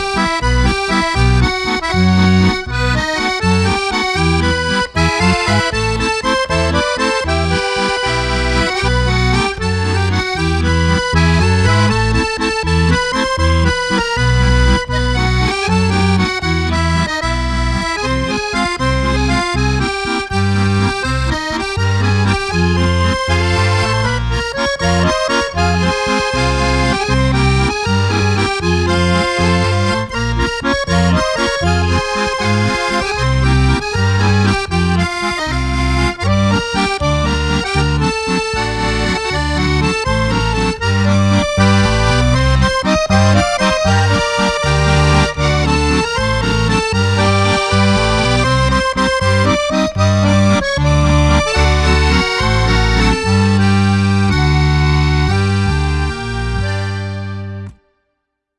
Bye.